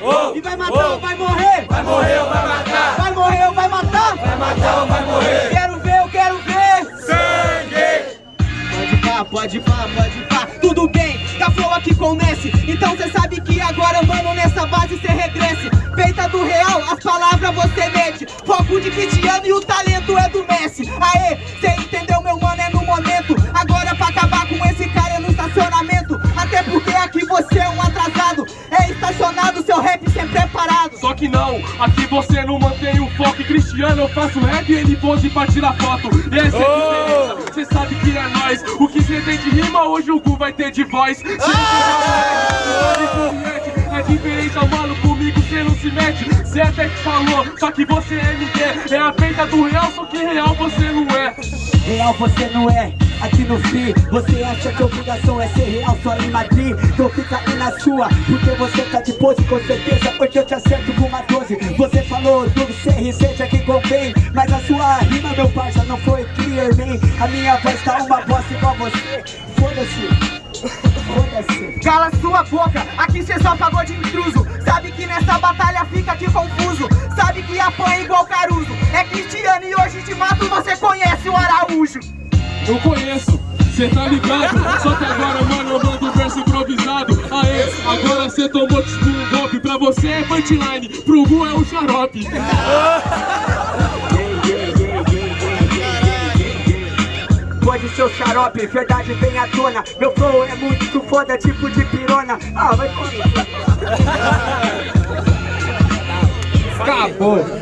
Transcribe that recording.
oh, e vai matar oh, ou vai morrer? Vai morrer ou vai matar? Vai morrer ou vai matar? Vai matar ou vai morrer? Quero ver, eu quero ver! Sangue! Pode pá, pode pá, pode pá, tudo bem, tá flow aqui com o Messi Então cê sabe que agora, mano, nessa base cê regresse Feita do real, as palavras você mete Foco de Cristiano e o talento não, aqui você não mantém o foco. Cristiano eu faço rap e ele pose pra tirar foto. Essa é a diferença, cê sabe que é nóis. O que cê tem de rima, hoje o Gu vai ter de voz. Se é diferente ao malo comigo cê não se mete. Cê até que falou, só que você é MD É a feita do real, só que real você não é. Real você não é, aqui no FI Você acha que a obrigação é ser real só em Madrid? Então fica aí na sua, porque você tá de pose Com certeza, porque eu te acerto com uma 12 Você falou do CRC, que convém Mas a sua rima, meu parça, não foi clear, man A minha voz tá uma bosta igual você. Foda-se. Cala sua boca, aqui cê só pagou de intruso. Sabe que nessa batalha fica aqui confuso. Sabe que apanha igual Caruso. É Cristiano e hoje te mato, você conhece o Araújo Eu conheço, cê tá ligado. Só que agora, mano, eu mando verso improvisado. Aê, agora cê tomou tipo um golpe. Pra você é punchline, pro Gu é o xarope. Pode ser o xarope, verdade vem à tona. Meu flow é muito foda, tipo de pirona. Ah, vai Acabou